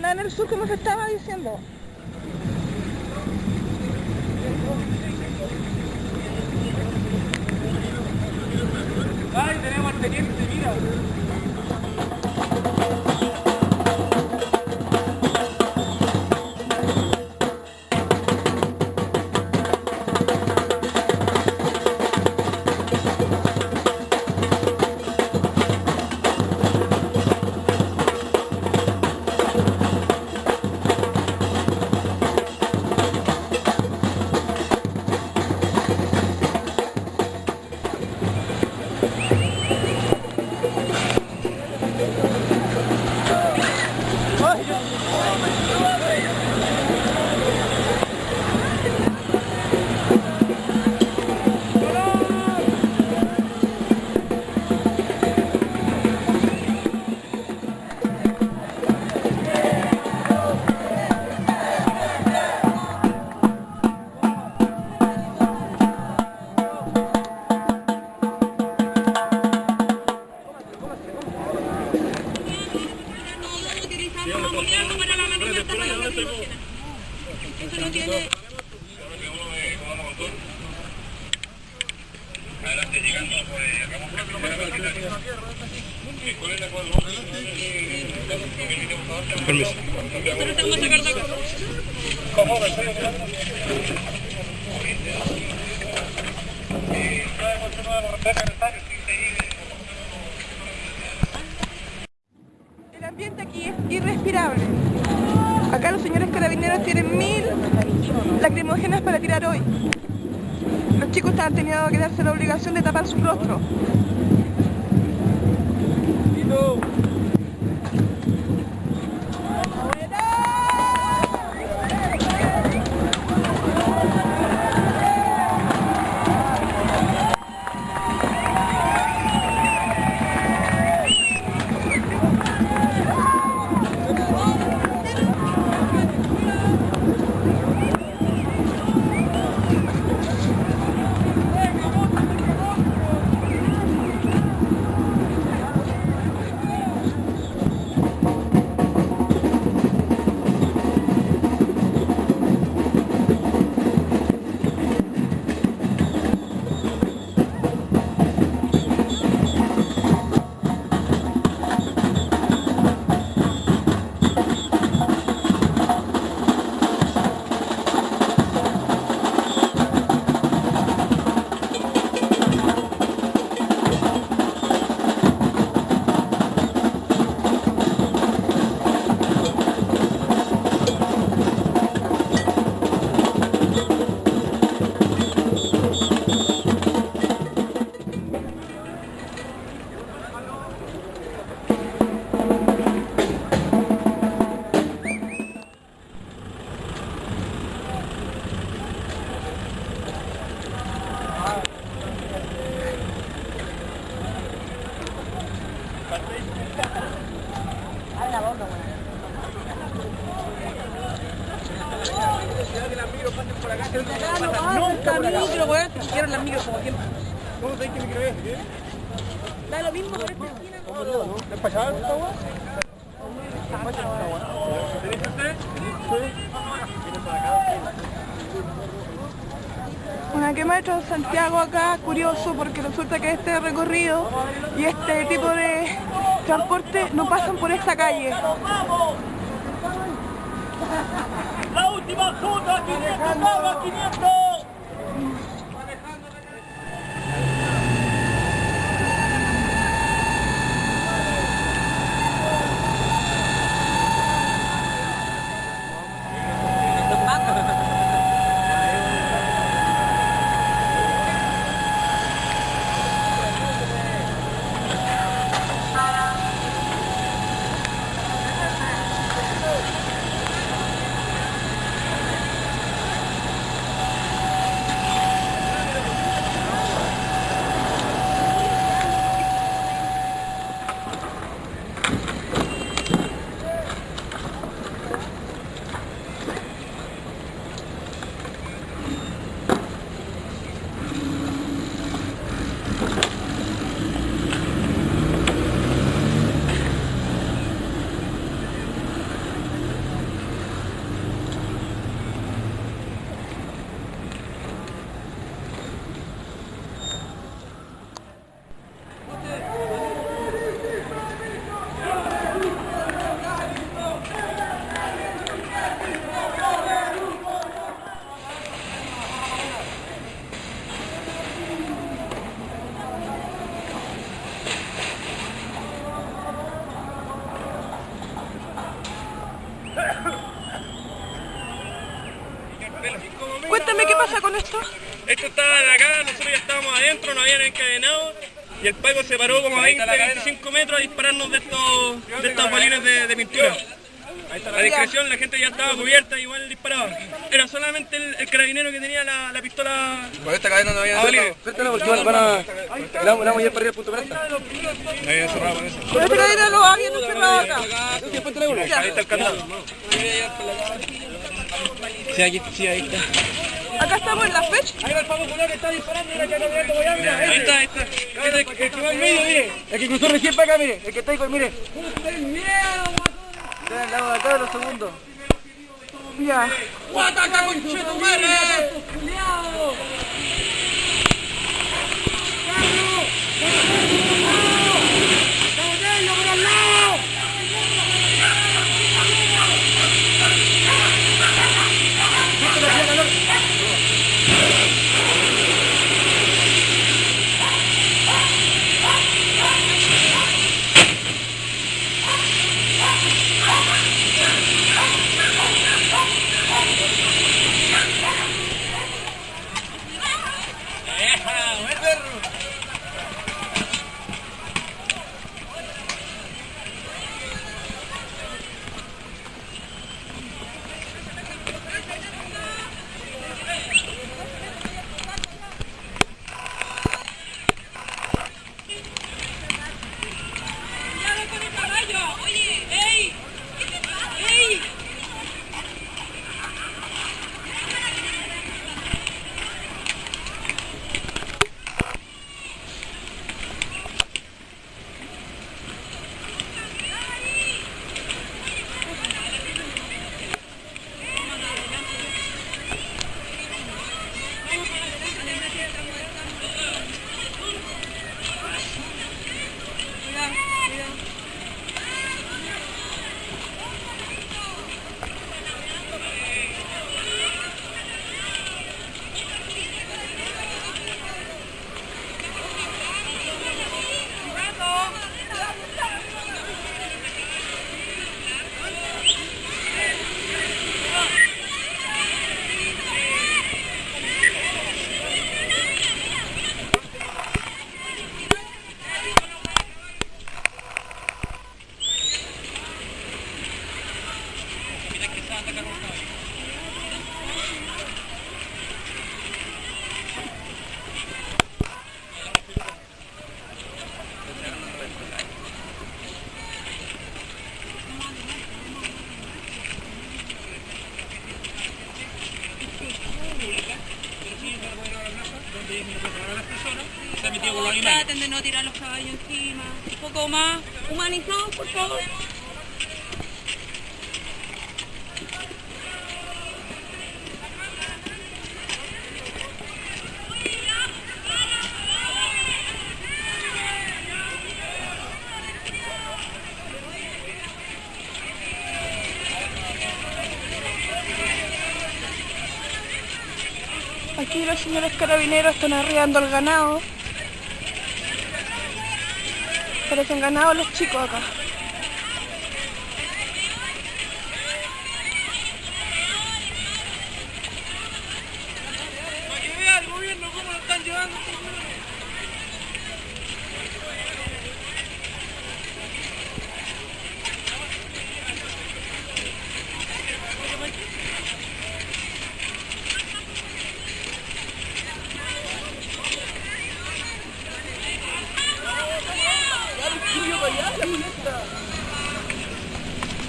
Nada en el sur como se estaba diciendo. Ay, tenemos al teniente, mira. El ambiente aquí es irrespirable. Acá los señores carabineros tienen mil lacrimógenas para tirar hoy. Los chicos están teniendo que darse la obligación de tapar su rostro. Por acá, no no pasa nunca por acá. micro, weón. Las micros como siempre. ¿Cómo sabéis que micro es? ¿Eh? Da lo mismo por esta esquina. ¿Es para allá esta weá? ¿Tenés ustedes? Una quema de Santiago acá, curioso, porque resulta que este recorrido y este tipo de transporte no pasan por esta calle. 当たりで肩はに esto. Estos estaban acá, nosotros ya estábamos adentro, nos habían encadenado y el Paco se paró como a 20, 25 metros a dispararnos de estos, de estos balines de, de pintura. A discreción la gente ya estaba cubierta, igual disparaba. Era solamente el, el carabinero que tenía la, la pistola. Por esta cadena no había Bolívar. Suéltala porque van, van a... Le vamos, a ir para arriba al punto planta. Ahí encerrado con eso. Pero esta cadena lo habían encerrado acá. Ahí está el candado. Sí, aquí, sí, ahí está. Acá estamos en la FED. Ahí va el Pablo Colón que está disparando, mira que está mirando Miami. Mira, ahí está, este. ahí está. Este el, que va al medio, mire. El que cruzó recién para acá, mire. El que está ahí, mire. ¡Usted miedo, guatón! Está al lado de acá de los segundos. Mira. ¡Guataca con cheto, Chetumare! ¡Culeado! ¡Carlos! Traten de no tirar los caballos encima. Un poco más humanizados, por favor. Aquí los señores carabineros están arreando el ganado. Parecen ganados los chicos acá. Para que vea el gobierno cómo lo están llevando.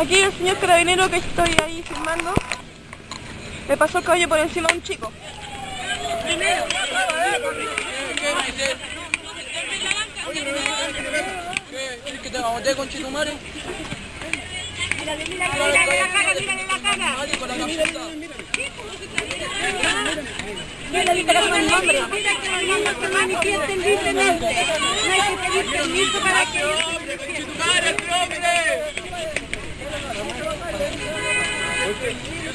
Aquí el señor carabinero que estoy ahí filmando le pasó el caballo por encima a un chico.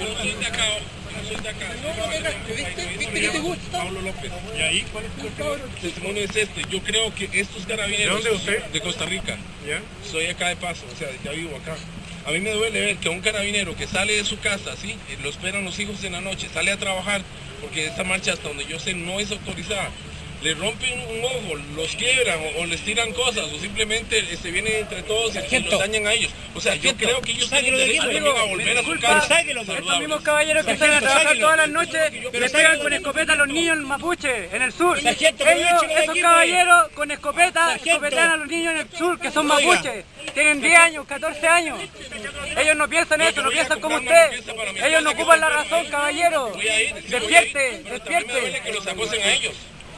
Yo soy de acá, yo soy de acá. Pablo López. ¿Y ahí cuál es tu testimonio? Es este. Yo creo que estos carabineros... ¿De dónde usted? De Costa Rica. ¿Ya? Soy acá de paso, o sea, ya vivo acá. A mí me duele ver que un carabinero que sale de su casa, ¿sí? Eh, Lo esperan los hijos en la noche, sale a trabajar, porque esta marcha hasta donde yo sé no es autorizada. Le rompen un ojo, los quiebran o, o les tiran cosas o simplemente se vienen entre todos y- y los dañan a ellos. O sea, yo creo que ellos tienen derecho también a volver a su casa. Estos mismos caballeros que salen a trabajar todas las noches le pegan con escopeta a los niños en Mapuche, en el sur. Sargento, Ellos, esos caballeros con escopeta, Sargento. escopetan a los niños en el sur, que son Oiga. mapuches. Tienen 10 años, 14 años. Ellos no piensan eso, no piensan como usted. Ellos no ocupan la razón, caballero. Despierte, despierte. que los acosen a ellos.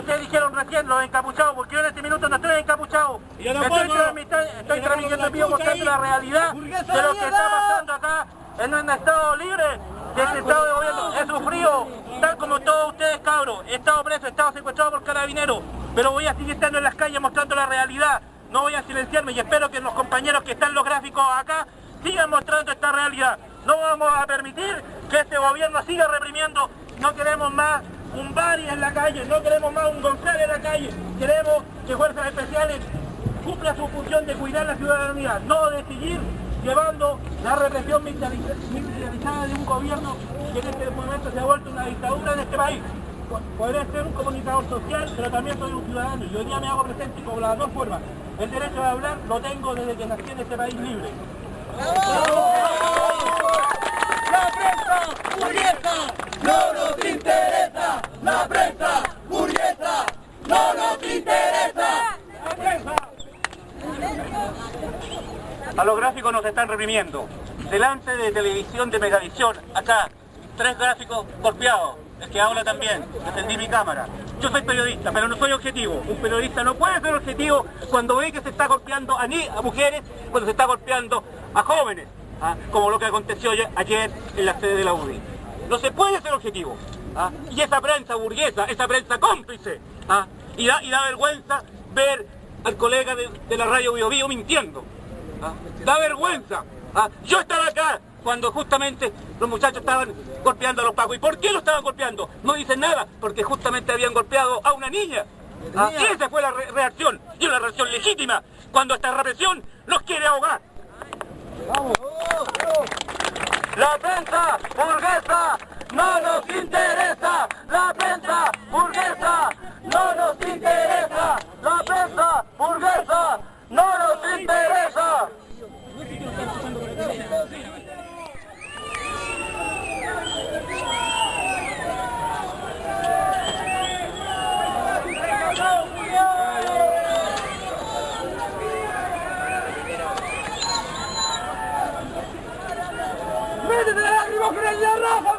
ustedes dijeron recién, los encapuchados, porque yo en este minuto no estoy encapuchado. Yo estoy transmita- estoy transmitiendo en vivo mostrando la realidad de lo que está pasando acá en un estado libre, de este estado de gobierno. He sufrido, tal como todos ustedes cabros, he estado preso, he estado secuestrado por carabineros, pero voy a seguir estando en las calles mostrando la la realidad. No voy a silenciarme y espero que los compañeros que están los gráficos acá sigan mostrando esta realidad. No vamos a permitir que este gobierno siga reprimiendo. No queremos más un Bari en la calle, no queremos más un González en la calle. Queremos que Fuerzas Especiales cumpla su función de cuidar la ciudadanía, no de seguir llevando la represión militarizada de un gobierno que en este momento se ha vuelto una dictadura en este país. Podré ser un comunicador social, pero también soy un ciudadano y hoy día me hago presente con las dos formas. El derecho de hablar lo tengo desde que nací en este país libre. ¡La burguesa no nos interesa! ¡La prensa burguesa no nos interesa! ¡La prensa! A los gráficos nos están reprimiendo. Delante de televisión de Megavisión, acá, tres gráficos golpeados. El que habla también, defendí mi cámara. Yo soy periodista, pero no soy objetivo. Un periodista no puede ser objetivo cuando ve que se está golpeando a, ni a mujeres, cuando se está golpeando a jóvenes, ¿ah? como lo que aconteció ayer en la sede de la UDI. No se puede ser objetivo. ¿ah? Y esa prensa burguesa, esa prensa cómplice, ¿ah? y, da, y da vergüenza ver al colega de, la radio Bio, Bio mintiendo. Da vergüenza. Yo estaba acá cuando justamente los muchachos estaban golpeando a los pagos. ¿Y por qué lo estaban golpeando? No dicen nada, porque justamente habían golpeado a una niña. Y esa fue la reacción, y una reacción legítima, cuando esta represión los quiere ahogar. ¡Vamos! La prensa burguesa no nos interesa. La prensa burguesa no nos interesa. La prensa burguesa no nos interesa. فوق للرابع